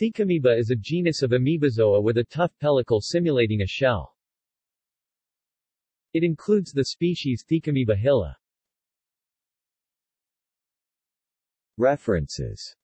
Thecamoeba is a genus of amoebozoa with a tough pellicle simulating a shell. It includes the species Thecamoeba hilla. References